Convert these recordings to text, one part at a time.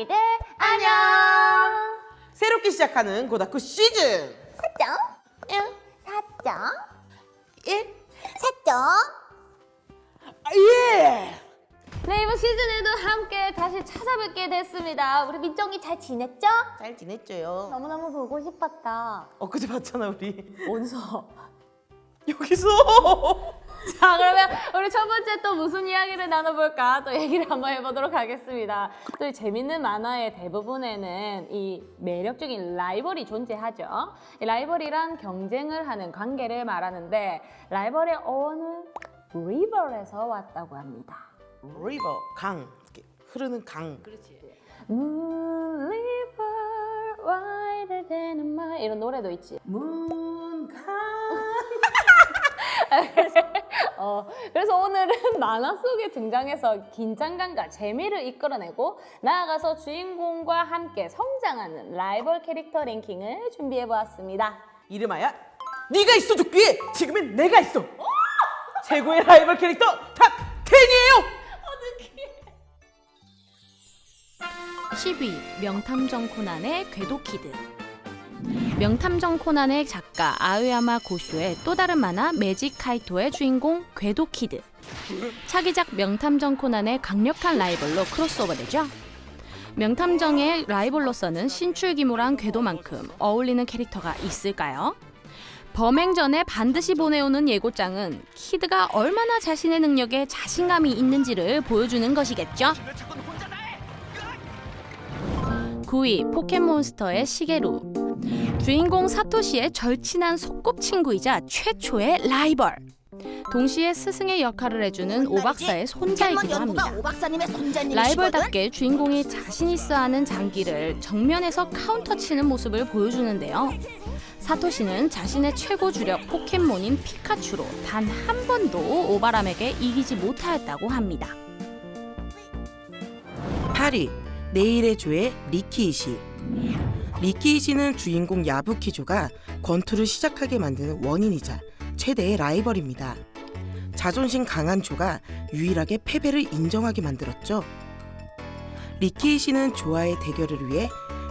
고덕이들 안녕. 새롭게 시작하는 고다쿠 시즌 사정 1, 사정 1, 사정. 예! 네 이번 시즌에도 함께 다시 찾아뵙게 됐습니다. 우리 민정이 잘 지냈죠? 잘 지냈죠요? 너무너무 보고 싶었다. 엊그제 봤잖아 우리 어디서? 여기서 자 그러면 우리 첫 번째 또 무슨 이야기를 나눠볼까 또 얘기를 한번 해보도록 하겠습니다. 또이 재밌는 만화의 대부분에는 이 매력적인 라이벌이 존재하죠. 이 라이벌이란 경쟁을 하는 관계를 말하는데 라이벌의 어원은 리버에서 왔다고 합니다. 리버 강 이렇게 흐르는 강 Moon river wider than a mile 이런 노래도 있지. 문강 어, 그래서 오늘은 만화 속에 등장해서 긴장감과 재미를 이끌어내고 나아가서 주인공과 함께 성장하는 라이벌 캐릭터 랭킹을 준비해 보았습니다. 이름하여 네가 있어 죽기에 지금은 내가 있어! 최고의 라이벌 캐릭터 탑 10이에요! 10위 명탐정 코난의 괴도 키드 명탐정 코난의 작가 아오야마 고쇼의 또 다른 만화 매직 카이토의 주인공 괴도 키드 차기작 명탐정 코난의 강력한 라이벌로 크로스오버되죠 명탐정의 라이벌로서는 신출귀몰한 괴도만큼 어울리는 캐릭터가 있을까요? 범행 전에 반드시 보내오는 예고장은 키드가 얼마나 자신의 능력에 자신감이 있는지를 보여주는 것이겠죠. 9위 포켓몬스터의 시게루 주인공 사토시의 절친한 소꿉친구이자 최초의 라이벌. 동시에 스승의 역할을 해주는 오박사의 손자이기도 합니다? 라이벌답게 주인공이 자신 있어 하는 장기를 정면에서 카운터 치는 모습을 보여주는데요. 사토시는 자신의 최고 주력 포켓몬인 피카츄로 단 한 번도 오바람에게 이기지 못하였다고 합니다. 8위 내일의 조의 리키이시 리키이시는 주인공 야부키조가 권투를 시작하게 만드는 원인이자 최대의 라이벌입니다. 자존심 강한 조가 유일하게 패배를 인정하게 만들었죠. 리키이시는 조와의 대결을 위해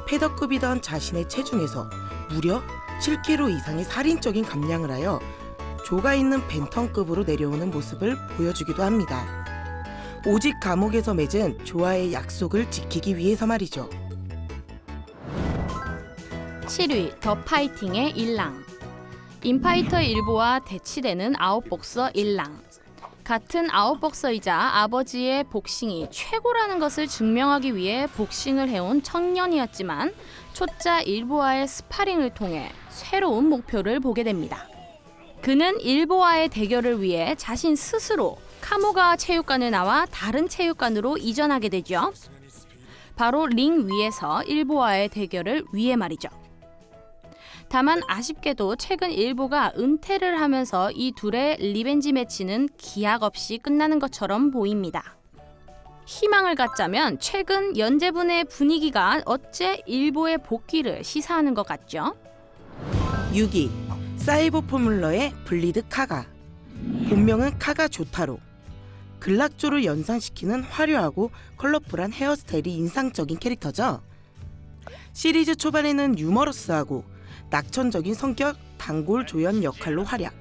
패더급이던 자신의 체중에서 무려 7kg 이상의 살인적인 감량을 하여 조가 있는 벤턴급으로 내려오는 모습을 보여주기도 합니다. 오직 감옥에서 맺은 조와의 약속을 지키기 위해서 말이죠. 7위 더 파이팅의 일랑 인파이터 일보와 대치되는 아웃복서 일랑 같은 아웃복서이자 아버지의 복싱이 최고라는 것을 증명하기 위해 복싱을 해온 청년이었지만 초짜 일보와의 스파링을 통해 새로운 목표를 보게 됩니다. 그는 일보와의 대결을 위해 자신 스스로 카모가 체육관을 나와 다른 체육관으로 이전하게 되죠. 바로 링 위에서 일보와의 대결을 위해 말이죠. 다만 아쉽게도 최근 일보가 은퇴를 하면서 이 둘의 revenge match는 기약 없이 끝나는 것처럼 보입니다. 희망을 갖자면 최근 연재분의 분위기가 어째 일보의 복귀를 시사하는 것 같죠? 6위 사이버 포뮬러의 브리드 카가 본명은 카가 조타로 글락조를 연상시키는 화려하고 컬러풀한 헤어스타일이 인상적인 캐릭터죠. 시리즈 초반에는 유머러스하고 낙천적인 성격 단골 조연 역할로 활약.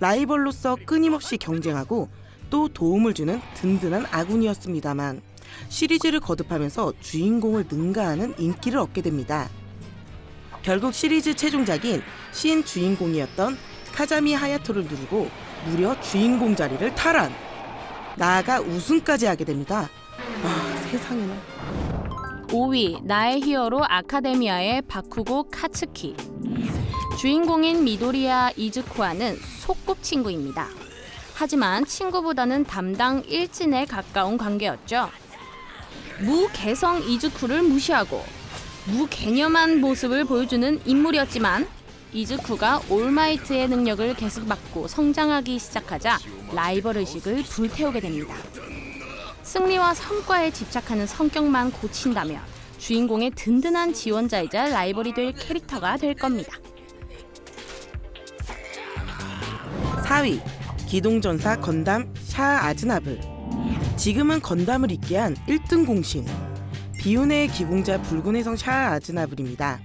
라이벌로서 끊임없이 경쟁하고 또 도움을 주는 든든한 아군이었습니다만 시리즈를 거듭하면서 주인공을 능가하는 인기를 얻게 됩니다. 결국 시리즈 최종작인 신 주인공이었던 카자미 하야토를 누르고 무려 주인공 자리를 탈환. 나아가 우승까지 하게 됩니다. 아 세상에나. 5위 나의 히어로 아카데미아의 바쿠고 카츠키 주인공인 미도리아 이즈쿠와는 소꿉친구입니다. 하지만 친구보다는 담당 일진에 가까운 관계였죠. 무개성 이즈쿠를 무시하고 무개념한 모습을 보여주는 인물이었지만 이즈쿠가 올마이트의 능력을 계승받고 성장하기 시작하자 라이벌 의식을 불태우게 됩니다. 승리와 성과에 집착하는 성격만 고친다면 주인공의 든든한 지원자이자 라이벌이 될 캐릭터가 될 겁니다. 4위 기동전사 건담 샤 아즈나블 지금은 건담을 있게 한 1등 공신 비운의 기공자 붉은 해성 샤아 아즈나블입니다.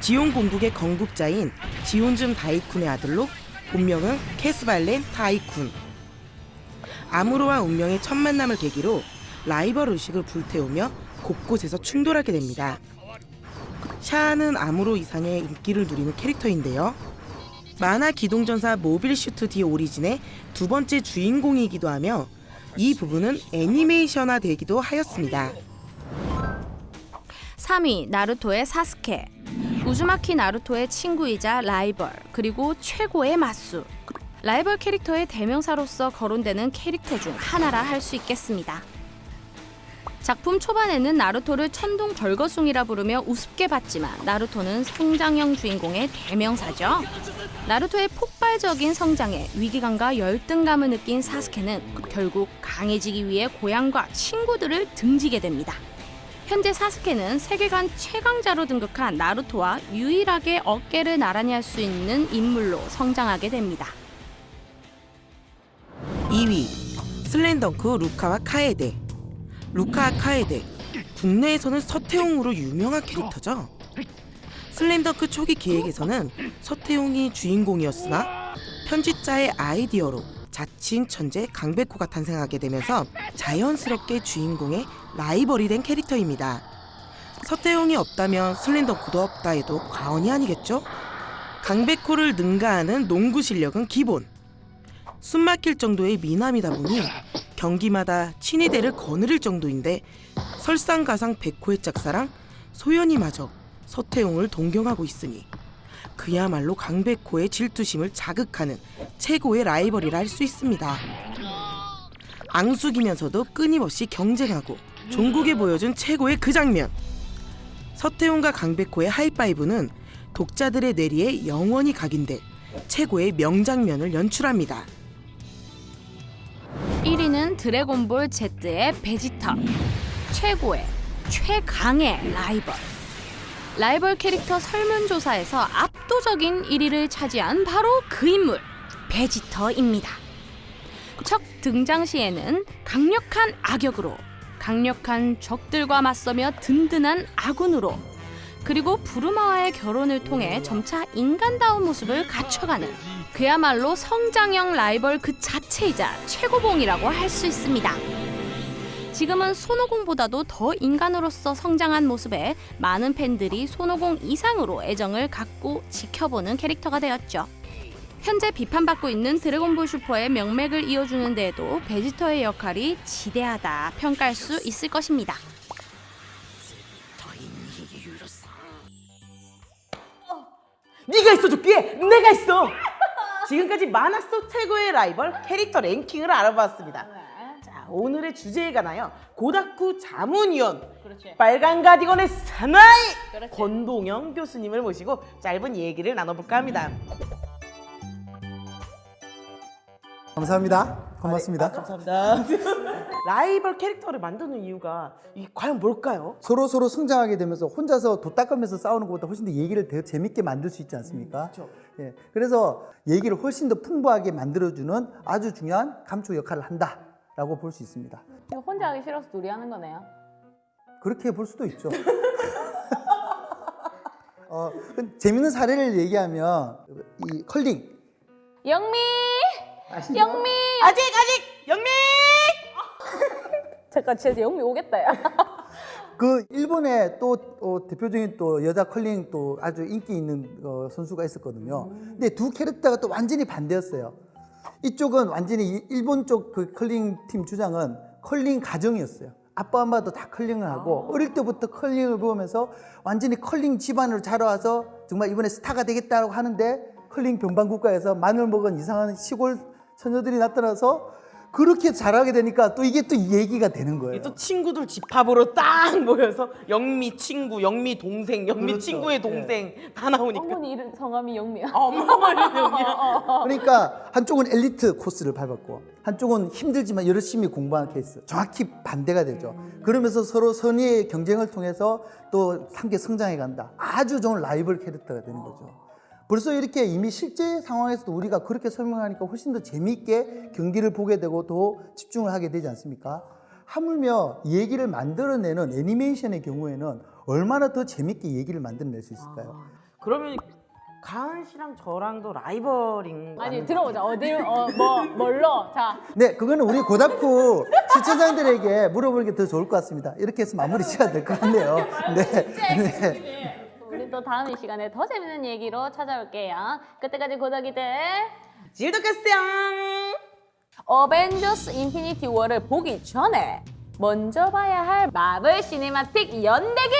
지온 공국의 건국자인 지온 즘 다이쿤의 아들로 본명은 캐스발 렘 다이쿤. 아무로와 운명의 첫 만남을 계기로 라이벌 의식을 불태우며 곳곳에서 충돌하게 됩니다. 샤아는 아무로 이상의 인기를 누리는 캐릭터인데요. 만화 기동전사 모빌 슈트 디 오리진의 두 번째 주인공이기도 하며 이 부분은 애니메이션화 되기도 하였습니다. 3위 나루토의 사스케 우즈마키 나루토의 친구이자 라이벌 그리고 최고의 맞수 라이벌 캐릭터의 대명사로서 거론되는 캐릭터 중 하나라 할 수 있겠습니다. 작품 초반에는 나루토를 천둥 벌거숭이라 부르며 우습게 봤지만 나루토는 성장형 주인공의 대명사죠. 나루토의 폭발적인 성장에 위기감과 열등감을 느낀 사스케는 결국 강해지기 위해 고향과 친구들을 등지게 됩니다. 현재 사스케는 세계관 최강자로 등극한 나루토와 유일하게 어깨를 나란히 할 수 있는 인물로 성장하게 됩니다. 2위 슬램덩크 루카와 카에데. 루카 카에데 국내에서는 서태웅으로 유명한 캐릭터죠. 슬램덩크 초기 기획에서는 서태웅이 주인공이었으나 편집자의 아이디어로 자칭 천재 강백호가 탄생하게 되면서 자연스럽게 주인공의 라이벌이 된 캐릭터입니다. 서태웅이 없다면 슬램덩크도 없다 해도 과언이 아니겠죠? 강백호를 능가하는 농구 실력은 기본 숨막힐 정도의 미남이다 보니 경기마다 친위대를 거느릴 정도인데 설상가상 백호의 짝사랑 소연이마저 서태웅을 동경하고 있으니 그야말로 강백호의 질투심을 자극하는 최고의 라이벌이라 할 수 있습니다. 앙숙이면서도 끊임없이 경쟁하고 종국에 보여준 최고의 그 장면 서태웅과 강백호의 하이파이브는 독자들의 뇌리에 영원히 각인될 최고의 명장면을 연출합니다. 1위는 드래곤볼 Z의 베지터 최고의 최강의 라이벌. 라이벌 캐릭터 설문조사에서 압도적인 1위를 차지한 바로 그 인물 베지터입니다. 첫 등장 시에는 강력한 악역으로 강력한 적들과 맞서며 든든한 아군으로 그리고 부르마와의 결혼을 통해 점차 인간다운 모습을 갖춰가는 그야말로 성장형 라이벌 그 자체이자 최고봉이라고 할 수 있습니다. 지금은 손오공보다도 더 인간으로서 성장한 모습에 많은 팬들이 손오공 이상으로 애정을 갖고 지켜보는 캐릭터가 되었죠. 현재 비판받고 있는 드래곤볼 슈퍼의 명맥을 이어주는 데에도 베지터의 역할이 지대하다 평가할 수 있을 것입니다. 네가 있어줬기에 내가 있어. 지금까지 만화 속 최고의 라이벌 캐릭터 랭킹을 알아봤습니다. 자, 오늘의 주제에 관하여 고다쿠 자문위원 그렇지. 빨간 가디건의 사나이 그렇지. 권동영 교수님을 모시고 짧은 얘기를 나눠볼까 합니다. 감사합니다. 고맙습니다. 감사합니다. 라이벌 캐릭터를 만드는 이유가 이게 과연 뭘까요? 서로 서로 성장하게 되면서 혼자서 도 닦으면서 싸우는 것보다 훨씬 더 얘기를 더 재밌게 만들 수 있지 않습니까? 그렇죠. 예, 그래서 얘기를 훨씬 더 풍부하게 만들어주는 아주 중요한 감초 역할을 한다라고 볼 수 있습니다. 이거 혼자 하기 싫어서 둘이 하는 거네요. 그렇게 볼 수도 있죠. 어, 그 재밌는 사례를 얘기하면 이 컬링 영미! 영미! 아직 아직 영미! 잠깐 진짜 영미 오겠다 야. 그 일본의 또 어, 대표적인 또 여자 컬링 또 아주 인기 있는 어, 선수가 있었거든요. 근데 두 캐릭터가 또 완전히 반대였어요. 이쪽은 완전히 이- 일본 쪽 그 컬링 팀 주장은 컬링 가정이었어요. 아빠 엄마도 다 컬링을 하고 어릴 때부터 컬링을 배우면서 완전히 컬링 집안으로 자라와서 정말 이번에 스타가 되겠다고 하는데 컬링 변방국가에서 마늘 먹은 이상한 시골 처녀들이 나타나서 그렇게 잘하게 되니까 또 이게 또 얘기가 되는 거예요. 또 친구들 집합으로 딱 모여서 영미 친구, 영미 동생, 영미 그렇죠. 친구의 동생 다 나오니까 어머니 이름 성함이 영미야. 아, 엄마가 이렇게 영미야. 그러니까 한쪽은 엘리트 코스를 밟았고 한쪽은 힘들지만 열심히 공부하는 케이스 정확히 반대가 되죠 그러면서 서로 선의의 경쟁을 통해서 또 함께 성장해 간다 아주 좋은 라이벌 캐릭터가 되는 거죠 벌써 이렇게 이미 실제 상황에서도 우리가 그렇게 설명하니까 훨씬 더 재미있게 경기를 보게 되고 더 집중을 하게 되지 않습니까 하물며 얘기를 만들어내는 애니메이션의 경우에는 얼마나 더 재밌게 얘기를 만들어낼 수 있을까요? 그러면 가은 씨랑 저랑도 라이벌인 거 아니? 들어보자. 어디 어뭐 뭘로? 자 네, 그거는 우리 고다쿠 시청자들에게 물어보는 게 더 좋을 것 같습니다. 이렇게 해서 마무리 지어야 될 것 같네요. 네. 네. 또 다음 이 시간에 더 재밌는 얘기로 찾아올게요. 그때까지 고덕이들 즐덕했어요. 어벤져스 인피니티 워를 보기 전에 먼저 봐야 할 마블 시네마틱 연대기